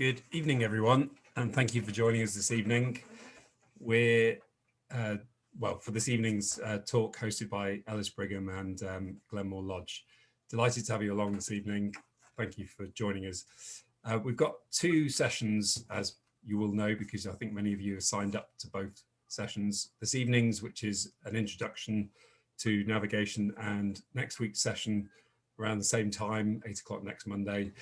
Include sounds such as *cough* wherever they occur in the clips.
Good evening, everyone, and thank you for joining us this evening. We're, uh, well, for this evening's uh, talk hosted by Ellis Brigham and um, Glenmore Lodge. Delighted to have you along this evening. Thank you for joining us. Uh, we've got two sessions, as you will know, because I think many of you have signed up to both sessions. This evening's, which is an introduction to navigation, and next week's session around the same time, eight o'clock next Monday,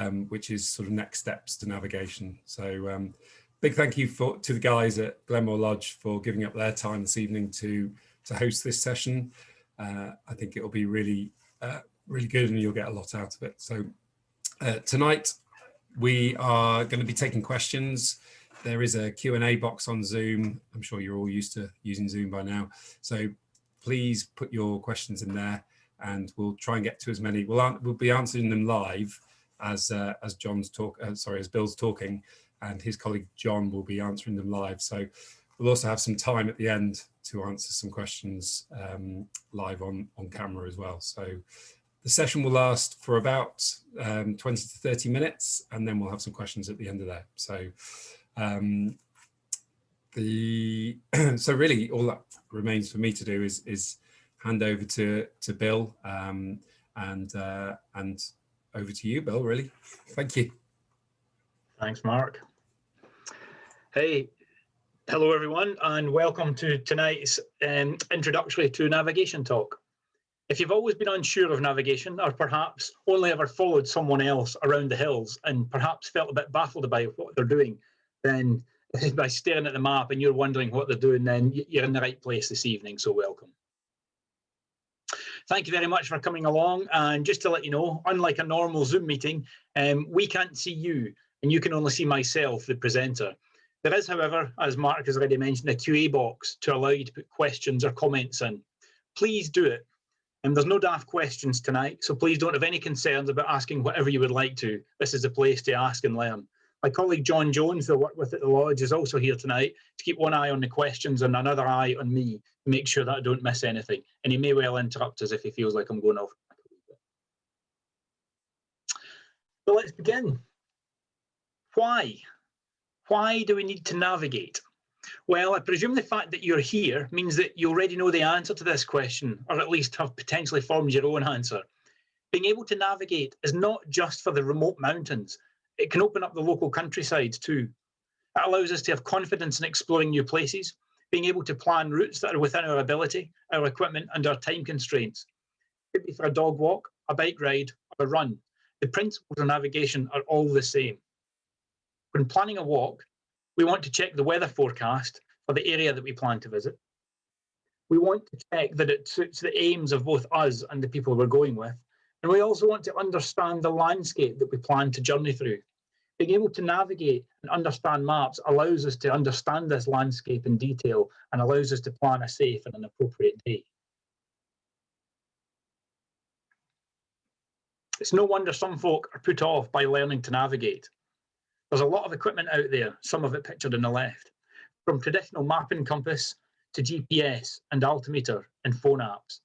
um, which is sort of next steps to navigation. So um, big thank you for, to the guys at Glenmore Lodge for giving up their time this evening to, to host this session. Uh, I think it'll be really, uh, really good and you'll get a lot out of it. So uh, tonight we are going to be taking questions. There is a Q&A box on Zoom. I'm sure you're all used to using Zoom by now. So please put your questions in there and we'll try and get to as many. We'll, we'll be answering them live as uh, as John's talk, uh, sorry, as Bill's talking, and his colleague John will be answering them live. So we'll also have some time at the end to answer some questions um, live on on camera as well. So the session will last for about um, 20 to 30 minutes, and then we'll have some questions at the end of that. So um, the *clears throat* so really all that remains for me to do is is hand over to to Bill um, and uh, and over to you, Bill, really. Thank you. Thanks, Mark. Hey, hello, everyone, and welcome to tonight's um, introductory to navigation talk. If you've always been unsure of navigation or perhaps only ever followed someone else around the hills and perhaps felt a bit baffled about what they're doing, then *laughs* by staring at the map and you're wondering what they're doing, then you're in the right place this evening, so welcome. Thank you very much for coming along. And just to let you know, unlike a normal Zoom meeting, um, we can't see you and you can only see myself, the presenter. There is, however, as Mark has already mentioned, a QA box to allow you to put questions or comments in. Please do it. And there's no daft questions tonight, so please don't have any concerns about asking whatever you would like to. This is a place to ask and learn. My colleague John Jones, who I work with at the Lodge, is also here tonight to keep one eye on the questions and another eye on me to make sure that I don't miss anything. And he may well interrupt us if he feels like I'm going off. So let's begin. Why? Why do we need to navigate? Well, I presume the fact that you're here means that you already know the answer to this question, or at least have potentially formed your own answer. Being able to navigate is not just for the remote mountains, it can open up the local countryside too. It allows us to have confidence in exploring new places, being able to plan routes that are within our ability, our equipment and our time constraints. It could be for a dog walk, a bike ride or a run. The principles of navigation are all the same. When planning a walk, we want to check the weather forecast for the area that we plan to visit. We want to check that it suits the aims of both us and the people we're going with. And we also want to understand the landscape that we plan to journey through. Being able to navigate and understand maps allows us to understand this landscape in detail and allows us to plan a safe and an appropriate day. It's no wonder some folk are put off by learning to navigate. There's a lot of equipment out there, some of it pictured on the left, from traditional mapping compass to GPS and altimeter and phone apps.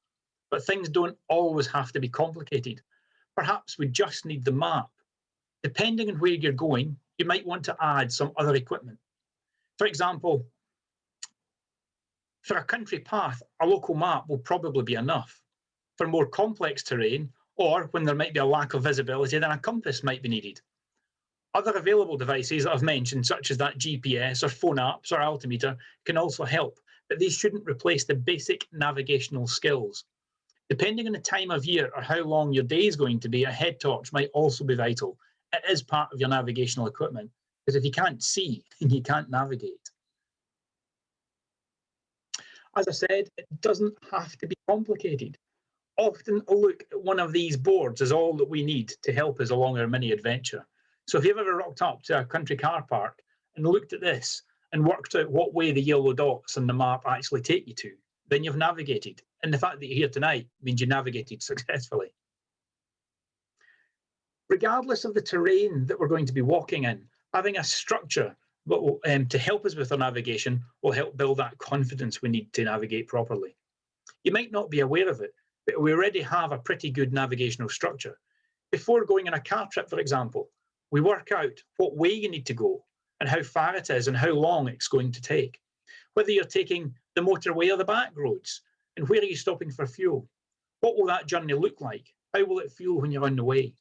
But things don't always have to be complicated. Perhaps we just need the map. Depending on where you're going, you might want to add some other equipment. For example, for a country path, a local map will probably be enough. For more complex terrain, or when there might be a lack of visibility, then a compass might be needed. Other available devices that I've mentioned, such as that GPS or phone apps or altimeter, can also help, but these shouldn't replace the basic navigational skills. Depending on the time of year or how long your day is going to be, a head torch might also be vital. It is part of your navigational equipment, because if you can't see, *laughs* you can't navigate. As I said, it doesn't have to be complicated. Often a look at one of these boards is all that we need to help us along our mini adventure. So if you've ever rocked up to a country car park and looked at this and worked out what way the yellow dots on the map actually take you to, then you've navigated. And the fact that you're here tonight means you navigated successfully. Regardless of the terrain that we're going to be walking in, having a structure will, um, to help us with our navigation will help build that confidence we need to navigate properly. You might not be aware of it, but we already have a pretty good navigational structure. Before going on a car trip, for example, We work out what way you need to go and how far it is and how long it's going to take. Whether you're taking the motorway or the back roads, and where are you stopping for fuel? What will that journey look like? How will it feel when you're on the way?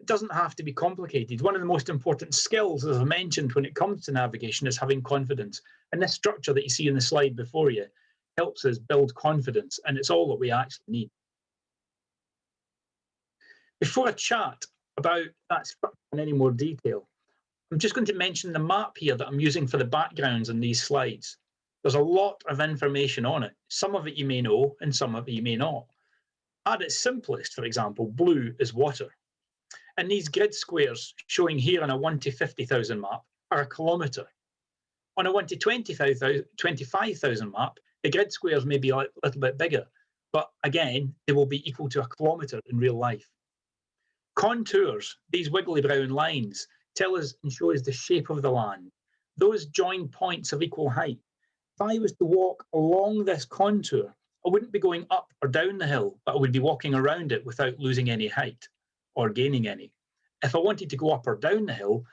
It doesn't have to be complicated. One of the most important skills, as I mentioned, when it comes to navigation is having confidence. And this structure that you see in the slide before you helps us build confidence, and it's all that we actually need. Before I chat about that structure in any more detail, I'm just going to mention the map here that I'm using for the backgrounds in these slides. There's a lot of information on it. Some of it you may know and some of it you may not. At its simplest, for example, blue is water. And these grid squares showing here on a 1 to 50,000 map are a kilometre. On a 1 to 25,000 map, the grid squares may be a little bit bigger, but again, they will be equal to a kilometre in real life. Contours, these wiggly brown lines, tell us and show us the shape of the land. Those join points of equal height. I was to walk along this contour, I wouldn't be going up or down the hill, but I would be walking around it without losing any height or gaining any. If I wanted to go up or down the hill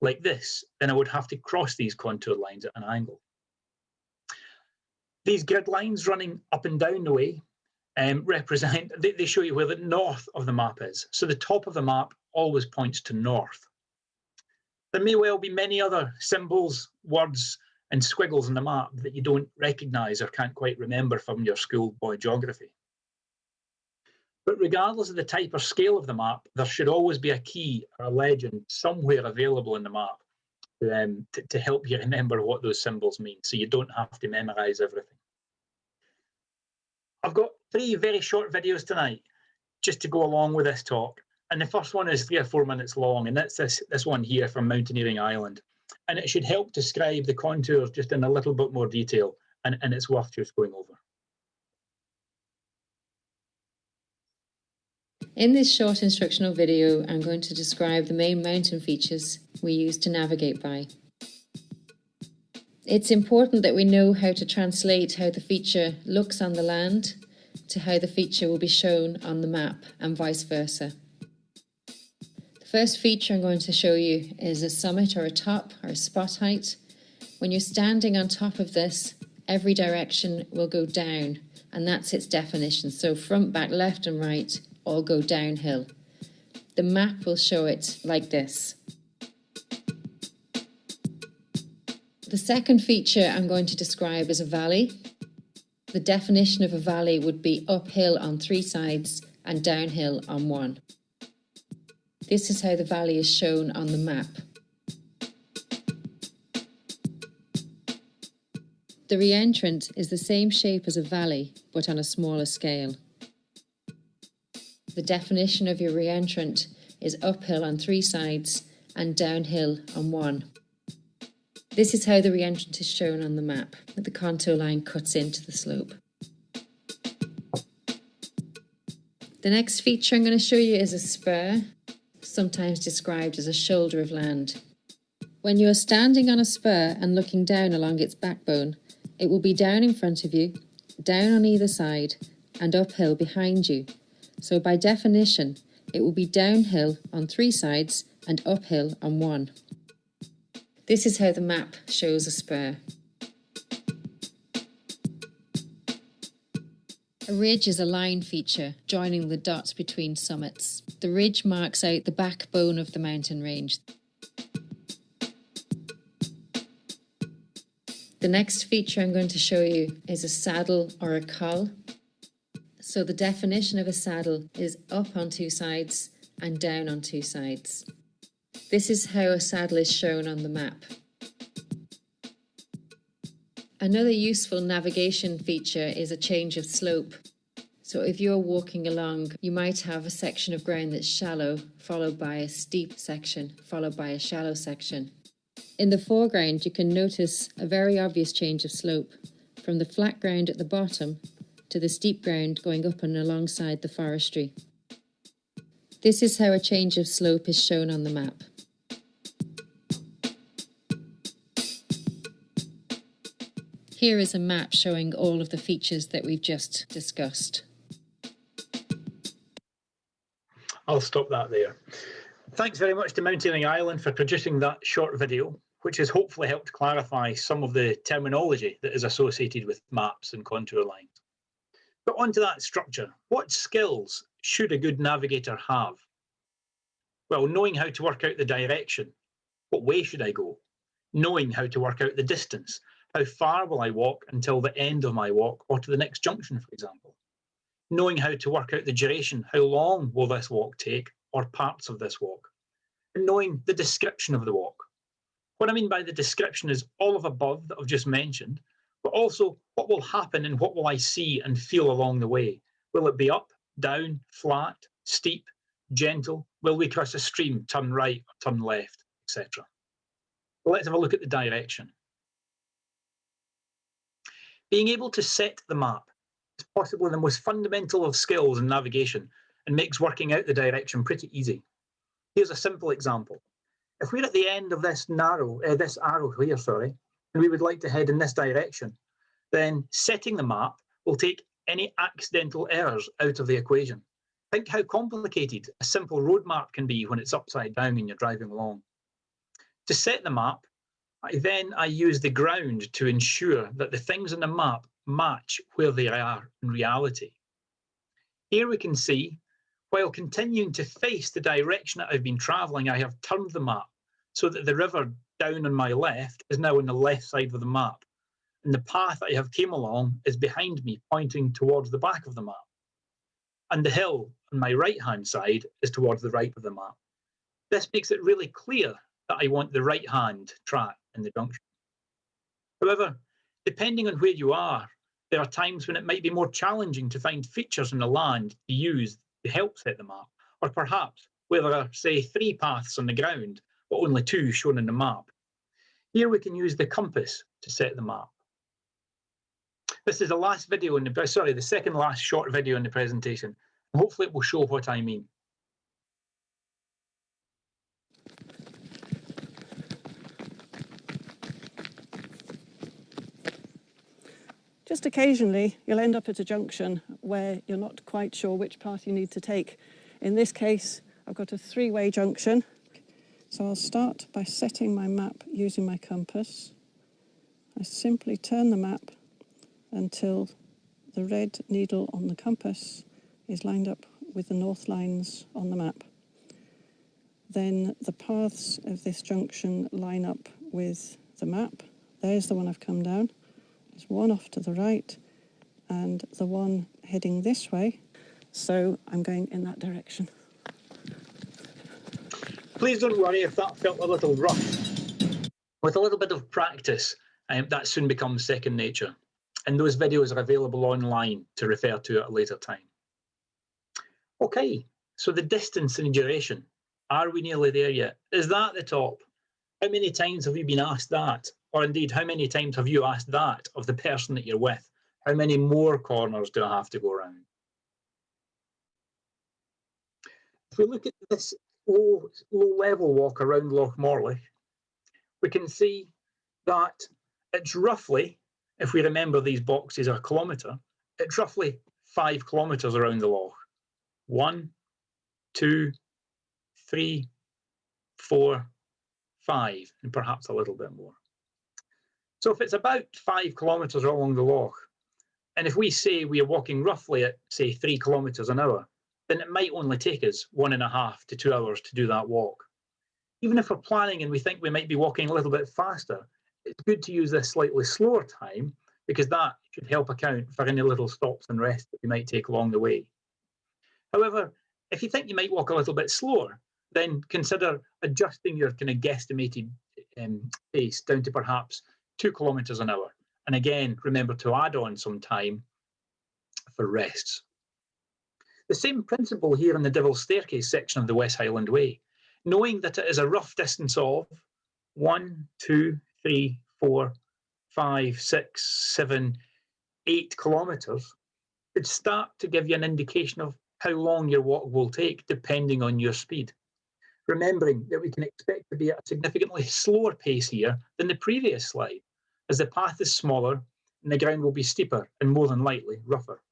like this, then I would have to cross these contour lines at an angle. These grid lines running up and down the way um, *laughs* represent, they, they show you where the north of the map is. So the top of the map always points to north. There may well be many other symbols, words, and squiggles in the map that you don't recognise or can't quite remember from your schoolboy geography. But regardless of the type or scale of the map, there should always be a key or a legend somewhere available in the map um, to, to help you remember what those symbols mean so you don't have to memorise everything. I've got three very short videos tonight just to go along with this talk. And the first one is three or four minutes long, and that's this, this one here from Mountaineering Ireland. And it should help describe the contours just in a little bit more detail, and, and it's worth just going over. In this short instructional video, I'm going to describe the main mountain features we use to navigate by. It's important that we know how to translate how the feature looks on the land to how the feature will be shown on the map and vice versa. First feature I'm going to show you is a summit or a top or a spot height. When you're standing on top of this, every direction will go down and that's its definition. So front, back, left and right all go downhill. The map will show it like this. The second feature I'm going to describe is a valley. The definition of a valley would be uphill on three sides and downhill on one. This is how the valley is shown on the map. The reentrant is the same shape as a valley, but on a smaller scale. The definition of your reentrant is uphill on three sides and downhill on one. This is how the reentrant is shown on the map, the contour line cuts into the slope. The next feature I'm going to show you is a spur, sometimes described as a shoulder of land. When you are standing on a spur and looking down along its backbone, it will be down in front of you, down on either side, and uphill behind you. So by definition, it will be downhill on three sides and uphill on one. This is how the map shows a spur. A ridge is a line feature joining the dots between summits. The ridge marks out the backbone of the mountain range. The next feature I'm going to show you is a saddle or a col. So the definition of a saddle is up on two sides and down on two sides. This is how a saddle is shown on the map. Another useful navigation feature is a change of slope. So if you're walking along, you might have a section of ground that's shallow, followed by a steep section, followed by a shallow section. In the foreground, you can notice a very obvious change of slope from the flat ground at the bottom to the steep ground going up and alongside the forestry. This is how a change of slope is shown on the map. Here is a map showing all of the features that we've just discussed. I'll stop that there. Thanks very much to Mountaineering Ireland for producing that short video, which has hopefully helped clarify some of the terminology that is associated with maps and contour lines. But onto that structure, what skills should a good navigator have? Well, knowing how to work out the direction, what way should I go? Knowing how to work out the distance, how far will I walk until the end of my walk or to the next junction, for example? Knowing how to work out the duration, how long will this walk take or parts of this walk? And knowing the description of the walk. What I mean by the description is all of above that I've just mentioned, but also what will happen and what will I see and feel along the way? Will it be up, down, flat, steep, gentle? Will we cross a stream, turn right, or turn left, etc.? Let's have a look at the direction. Being able to set the map is possibly the most fundamental of skills in navigation and makes working out the direction pretty easy. Here's a simple example. If we're at the end of this narrow, uh, this arrow here, sorry, and we would like to head in this direction, then setting the map will take any accidental errors out of the equation. Think how complicated a simple road map can be when it's upside down and you're driving along. To set the map, I then I use the ground to ensure that the things on the map match where they are in reality. Here we can see, while continuing to face the direction that I've been travelling, I have turned the map so that the river down on my left is now on the left side of the map. And the path I have came along is behind me, pointing towards the back of the map. And the hill on my right-hand side is towards the right of the map. This makes it really clear that I want the right-hand track in the junction. However, depending on where you are, there are times when it might be more challenging to find features in the land to use to help set the map, or perhaps where there are, say, three paths on the ground, but only two shown in the map. Here we can use the compass to set the map. This is the last video in the, sorry, the second last short video in the presentation. Hopefully it will show what I mean. Just occasionally, you'll end up at a junction where you're not quite sure which path you need to take. In this case, I've got a three-way junction. So I'll start by setting my map using my compass. I simply turn the map until the red needle on the compass is lined up with the north lines on the map. Then the paths of this junction line up with the map. There's the one I've come down. There's one off to the right and the one heading this way. So I'm going in that direction. Please don't worry if that felt a little rough. With a little bit of practice, um, that soon becomes second nature. And those videos are available online to refer to at a later time. Okay, so the distance and duration. Are we nearly there yet? Is that the top? How many times have you been asked that? Or indeed, how many times have you asked that of the person that you're with? How many more corners do I have to go around? If we look at this low, low level walk around Loch Morlich, we can see that it's roughly, if we remember these boxes are a kilometre, it's roughly five kilometres around the loch. One, two, three, four, five, and perhaps a little bit more. So if it's about five kilometres along the loch, and if we say we are walking roughly at, say, three kilometres an hour, then it might only take us one and a half to two hours to do that walk. Even if we're planning and we think we might be walking a little bit faster, it's good to use this slightly slower time because that should help account for any little stops and rests that we might take along the way. However, if you think you might walk a little bit slower, then consider adjusting your kind of guesstimated um, pace down to perhaps two kilometres an hour. And again, remember to add on some time for rests. The same principle here in the Devil's Staircase section of the West Highland Way, knowing that it is a rough distance of one, two, three, four, five, six, seven, eight kilometres, would start to give you an indication of how long your walk will take, depending on your speed. Remembering that we can expect to be at a significantly slower pace here than the previous slide, as the path is smaller and the ground will be steeper and more than likely rougher.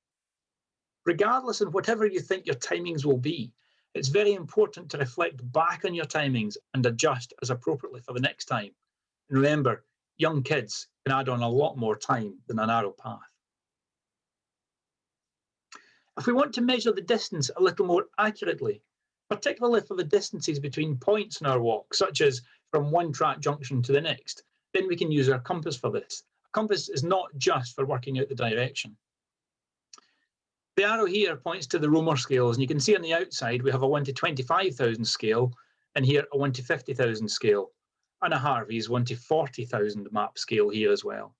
Regardless of whatever you think your timings will be, It's very important to reflect back on your timings and adjust as appropriately for the next time. And remember, young kids can add on a lot more time than a narrow path. If we want to measure the distance a little more accurately, particularly for the distances between points in our walk, such as from one track junction to the next, then we can use our compass for this. A compass is not just for working out the direction. The arrow here points to the Romer scales, and you can see on the outside we have a 1 to 25,000 scale, and here a 1 to 50,000 scale, and a Harvey's 1 to 40,000 map scale here as well.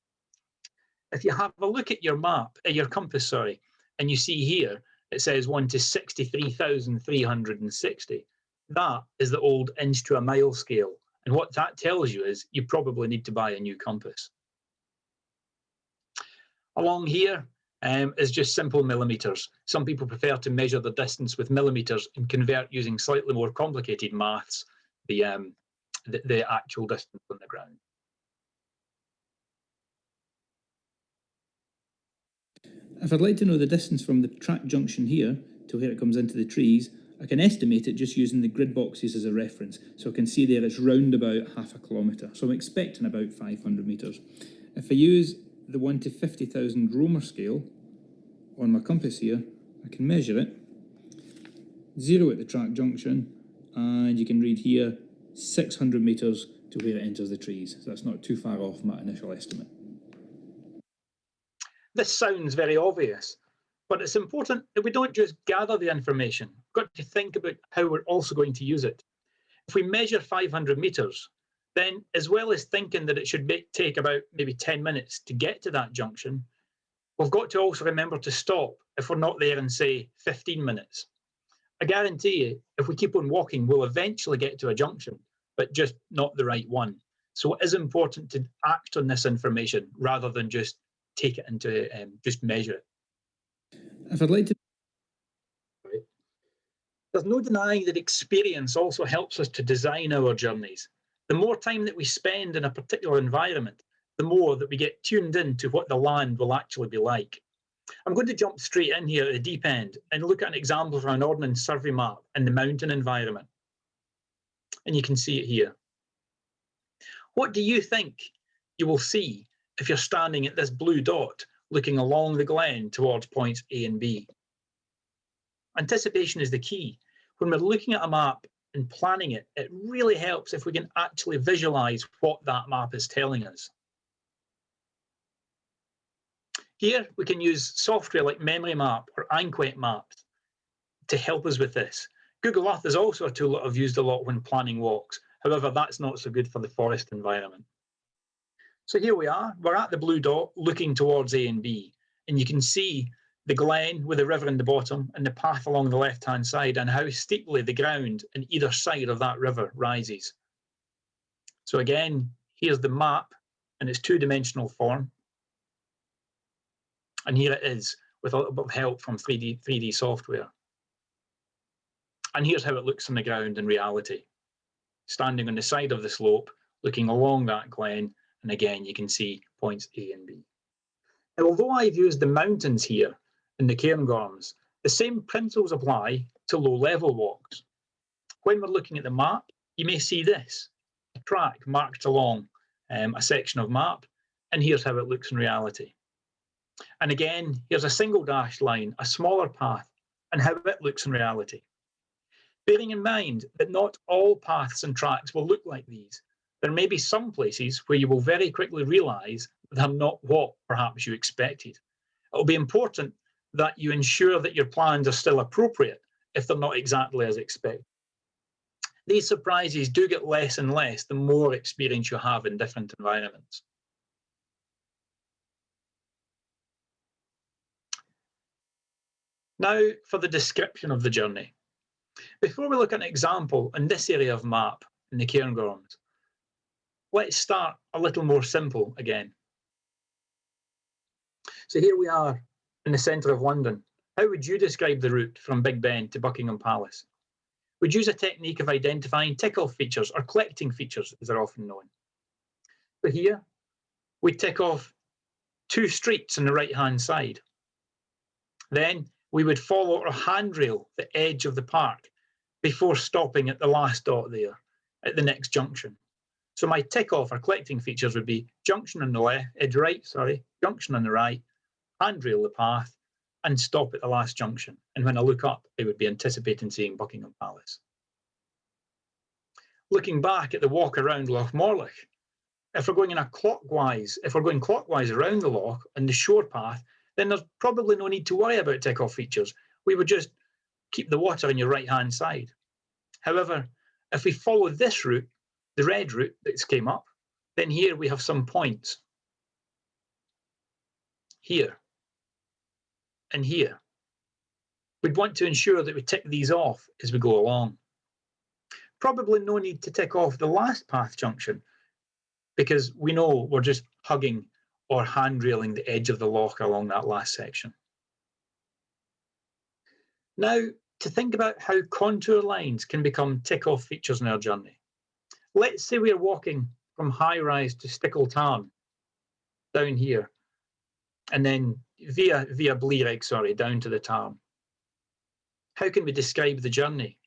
If you have a look at your map, at your compass, sorry, and you see here, it says 1 to 63,360. That is the old inch to a mile scale. And what that tells you is you probably need to buy a new compass. Along here um, is just simple millimeters. Some people prefer to measure the distance with millimeters and convert using slightly more complicated maths, the, um, the, the actual distance on the ground. If I'd like to know the distance from the track junction here to where it comes into the trees, I can estimate it just using the grid boxes as a reference. So I can see there it's round about half a kilometre. So I'm expecting about 500 metres. If I use the 1 to 50,000 Romer scale on my compass here, I can measure it, zero at the track junction, and you can read here 600 metres to where it enters the trees. So that's not too far off my initial estimate. This sounds very obvious, but it's important that we don't just gather the information. We've got to think about how we're also going to use it. If we measure 500 metres, then as well as thinking that it should take about maybe 10 minutes to get to that junction, we've got to also remember to stop if we're not there in, say, 15 minutes. I guarantee you, if we keep on walking, we'll eventually get to a junction, but just not the right one. So it is important to act on this information rather than just take it into, um, just measure it. If I'd like to There's no denying that experience also helps us to design our journeys. The more time that we spend in a particular environment, the more that we get tuned into what the land will actually be like. I'm going to jump straight in here at the deep end and look at an example from an Ordnance Survey map in the mountain environment. And you can see it here. What do you think you will see if you're standing at this blue dot looking along the glen towards points A and B? Anticipation is the key. When we're looking at a map and planning it, it really helps if we can actually visualize what that map is telling us. Here, we can use software like Memory Map or Anquet Maps to help us with this. Google Earth is also a tool that I've used a lot when planning walks. However, that's not so good for the forest environment. So here we are, we're at the blue dot looking towards A and B, and you can see the glen with the river in the bottom and the path along the left-hand side and how steeply the ground in either side of that river rises. So again, here's the map in its two-dimensional form. And here it is with a little bit of help from 3D, 3D software. And here's how it looks on the ground in reality. Standing on the side of the slope, looking along that glen, and again, you can see points A and B. Now, although I've used the mountains here in the Cairngorms, the same principles apply to low-level walks. When we're looking at the map, you may see this, a track marked along um, a section of map, and here's how it looks in reality. And again, here's a single dashed line, a smaller path, and how it looks in reality. Bearing in mind that not all paths and tracks will look like these, there may be some places where you will very quickly realise they're not what perhaps you expected. It'll be important that you ensure that your plans are still appropriate if they're not exactly as expected. These surprises do get less and less the more experience you have in different environments. Now for the description of the journey. Before we look at an example in this area of map in the Cairngorms, let's start a little more simple again. So here we are in the centre of London. How would you describe the route from Big Ben to Buckingham Palace? We'd use a technique of identifying tick-off features or collecting features as they're often known. So here, we tick off two streets on the right-hand side. Then we would follow our handrail, the edge of the park, before stopping at the last dot there, at the next junction. So my tick off or collecting features would be junction on the left, edge right, sorry, junction on the right, handrail the path, and stop at the last junction. And when I look up, I would be anticipating seeing Buckingham Palace. Looking back at the walk around Loch Morlich, if we're going in a clockwise, if we're going clockwise around the loch and the shore path, then there's probably no need to worry about tick-off features. We would just keep the water on your right-hand side. However, if we follow this route, the red route that's came up, then here we have some points. Here and here. We'd want to ensure that we tick these off as we go along. Probably no need to tick off the last path junction because we know we're just hugging or handrailing the edge of the lock along that last section. Now, to think about how contour lines can become tick-off features in our journey. Let's say we're walking from High Raise to Stickle Tarn down here, and then via via Blea Rigg, sorry, down to the Tarn. How can we describe the journey?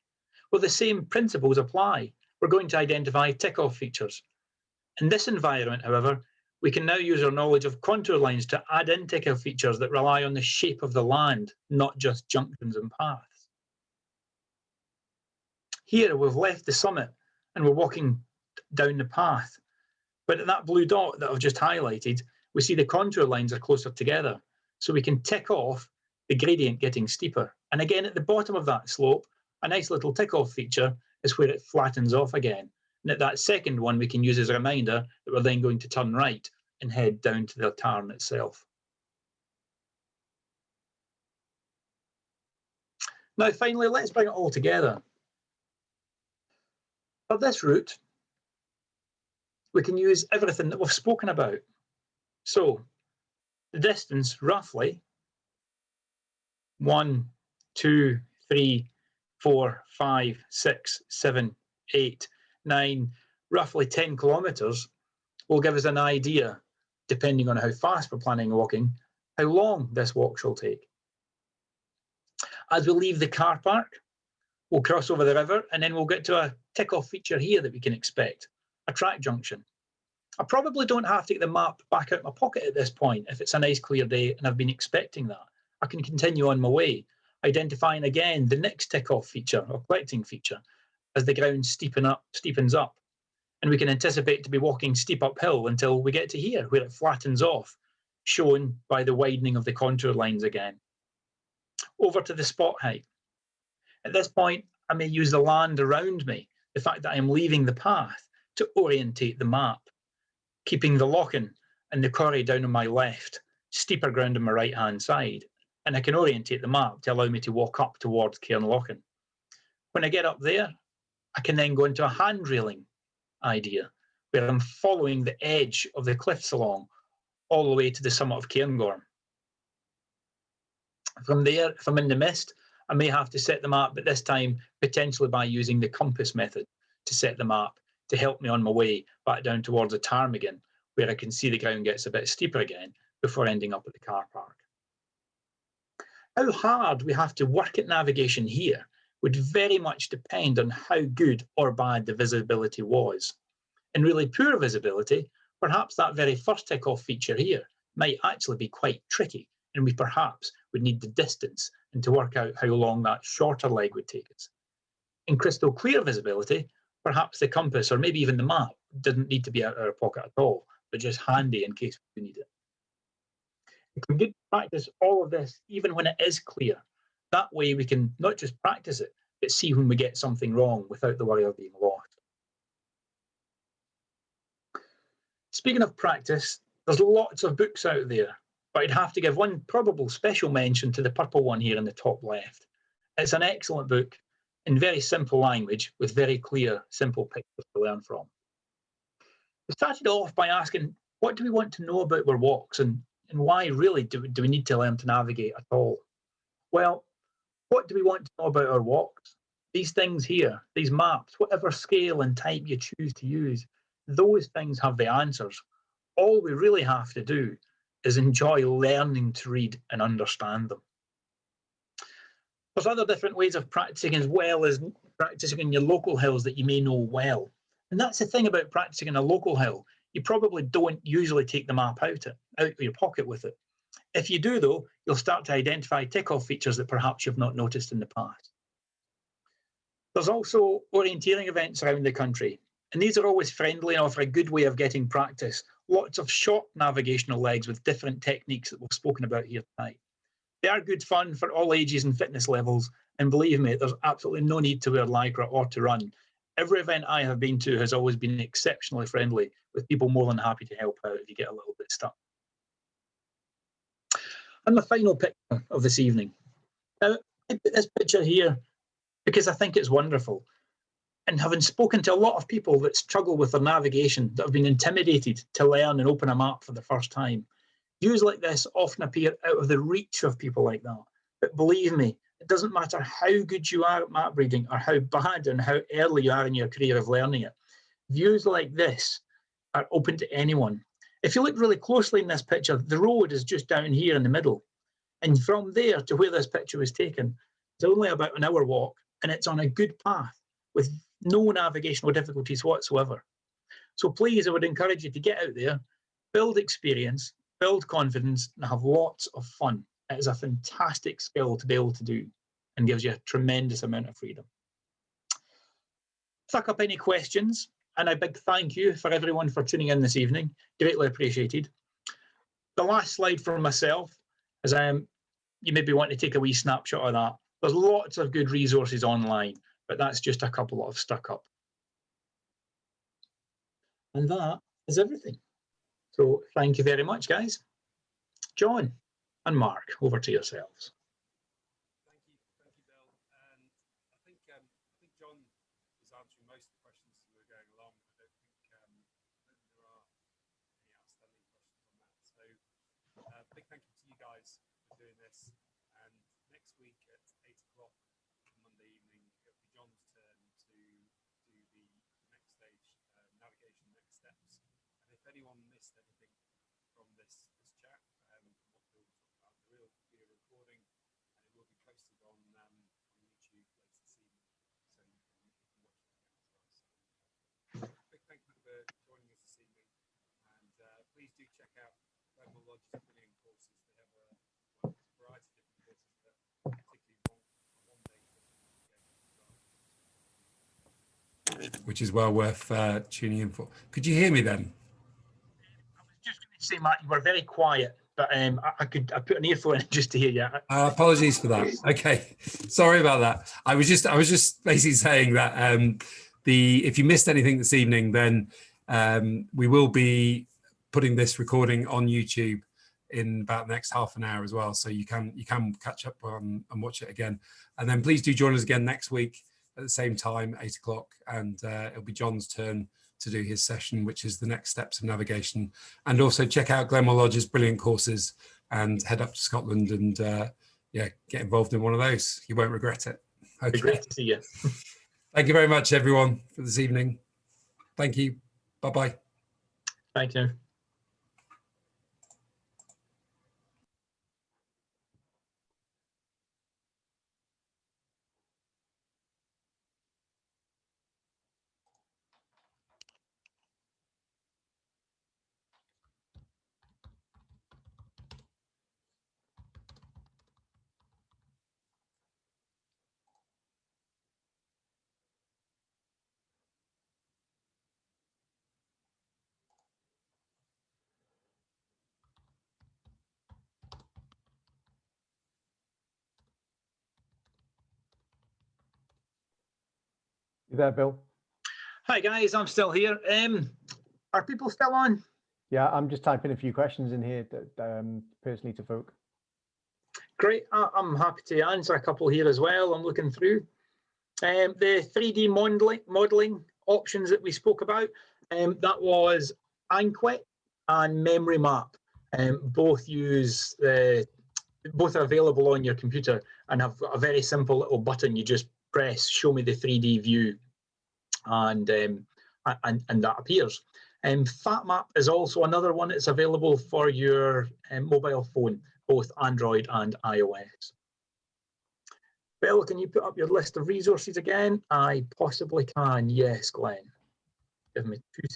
Well, the same principles apply. We're going to identify tick-off features. In this environment, however, we can now use our knowledge of contour lines to add in tick-off features that rely on the shape of the land, not just junctions and paths. Here, we've left the summit and we're walking down the path. But at that blue dot that I've just highlighted, we see the contour lines are closer together. So we can tick off the gradient getting steeper. And again, at the bottom of that slope, a nice little tick off feature is where it flattens off again. And at that second one, we can use as a reminder that we're then going to turn right and head down to the tarn itself. Now, finally, let's bring it all together. For this route, we can use everything that we've spoken about. So the distance roughly one, two, three, four, five, six, seven, eight, nine, roughly 10 kilometers will give us an idea, depending on how fast we're planning walking, how long this walk shall take. As we leave the car park, we'll cross over the river and then we'll get to a tick-off feature here that we can expect, a track junction. I probably don't have to get the map back out of my pocket at this point if it's a nice clear day and I've been expecting that. I can continue on my way, identifying again the next tick-off feature or collecting feature as the ground steepen up, steepens up. And we can anticipate to be walking steep uphill until we get to here where it flattens off, shown by the widening of the contour lines again. Over to the spot height. At this point, I may use the land around me, the fact that I'm leaving the path, to orientate the map keeping the Lochan and the Corrie down on my left, steeper ground on my right hand side, and I can orientate the map to allow me to walk up towards Cairn Cairnlochan. When I get up there, I can then go into a hand railing idea where I'm following the edge of the cliffs along all the way to the summit of Cairngorm. From there, if I'm in the mist, I may have to set them up, but this time potentially by using the compass method to set them up to help me on my way back down towards the Ptarmigan, where I can see the ground gets a bit steeper again before ending up at the car park. How hard we have to work at navigation here would very much depend on how good or bad the visibility was. In really poor visibility, perhaps that very first tick-off feature here might actually be quite tricky, and we perhaps would need the distance and to work out how long that shorter leg would take us. In crystal clear visibility, perhaps the compass or maybe even the map didn't need to be out of our pocket at all, but just handy in case we need it. We can good practice all of this even when it is clear. That way we can not just practice it, but see when we get something wrong without the worry of being lost. Speaking of practice, there's lots of books out there, but I'd have to give one probable special mention to the purple one here in the top left. It's an excellent book in very simple language with very clear, simple pictures to learn from. We started off by asking, what do we want to know about our walks and, and why really do, do we need to learn to navigate at all? Well, what do we want to know about our walks? These things here, these maps, whatever scale and type you choose to use, those things have the answers. All we really have to do is enjoy learning to read and understand them. There's other different ways of practicing as well as practicing in your local hills that you may know well. And that's the thing about practicing in a local hill. You probably don't usually take the map out, it, out of your pocket with it. If you do though, you'll start to identify tick-off features that perhaps you've not noticed in the past. There's also orienteering events around the country, and these are always friendly and offer a good way of getting practice. Lots of short navigational legs with different techniques that we've spoken about here tonight. They are good fun for all ages and fitness levels, and believe me, there's absolutely no need to wear Lycra or to run. Every event I have been to has always been exceptionally friendly, with people more than happy to help out if you get a little bit stuck. And the final picture of this evening. Now, I put this picture here because I think it's wonderful. And having spoken to a lot of people that struggle with their navigation, that have been intimidated to learn and open a map for the first time, views like this often appear out of the reach of people like that. But believe me, it doesn't matter how good you are at map reading or how bad and how early you are in your career of learning it. Views like this are open to anyone. If you look really closely in this picture, the road is just down here in the middle. And from there to where this picture was taken, it's only about an hour walk and it's on a good path with no navigational difficulties whatsoever. So please, I would encourage you to get out there, build experience, build confidence and have lots of fun. It is a fantastic skill to be able to do and gives you a tremendous amount of freedom. Suck up any questions and a big thank you for everyone for tuning in this evening. Greatly appreciated. The last slide for myself is um, you maybe want to take a wee snapshot of that. There's lots of good resources online, but that's just a couple of stuck up. And that is everything. So thank you very much, guys. John and Mark, over to yourselves. Thank you, thank you, Bill. And I think um, I think John was answering most of the questions as we were going along. I don't think um, I don't think there are any outstanding questions on that. So uh, big thank you to you guys for doing this. And next week at eight o'clock on Monday evening, it'll be John's turn to do the next stage, uh, navigation next steps. And if anyone missed anything from this this chat, um, what talking about, there will be a recording and it will be posted on um, on YouTube later this evening, so you can, you can watch it again as well. So, uh, big thank you for joining us this evening, and uh, please do check out Glenmore Lodge's brilliant courses. They have a, well, a variety of different courses, but particularly one, one day course on navigation as well. Which is well worth uh, tuning in for. Could you hear me then? I was just going to say, Matt, you were very quiet, but um, I, I could I put an earphone in *laughs* just to hear you. Uh, apologies for that. Okay, sorry about that. I was just I was just basically saying that um, the if you missed anything this evening, then um, we will be putting this recording on YouTube in about the next half an hour as well, so you can you can catch up on and watch it again. And then please do join us again next week at the same time, eight o'clock, and uh, it'll be John's turn to do his session, which is the next steps of navigation. And also check out Glenmore Lodge's brilliant courses and head up to Scotland and uh, yeah, get involved in one of those. You won't regret it. Okay. Great to see you. *laughs* Thank you very much, everyone, for this evening. Thank you. Bye-bye. Thank you. You there, Bill? Hi guys, I'm still here. Um, are people still on? Yeah, I'm just typing a few questions in here that um, personally to folk. Great. I, I'm happy to answer a couple here as well. I'm looking through. Um, the 3D modeling, modeling options that we spoke about, um, that was Anquet and Memory Map. Um, both use the, both are available on your computer and have a very simple little button. You just press show me the 3D view and, um, and, and that appears. Um, FatMap is also another one that's available for your um, mobile phone both Android and iOS. Bill, can you put up your list of resources again? I possibly can. Yes, Glenn. Give me two seconds.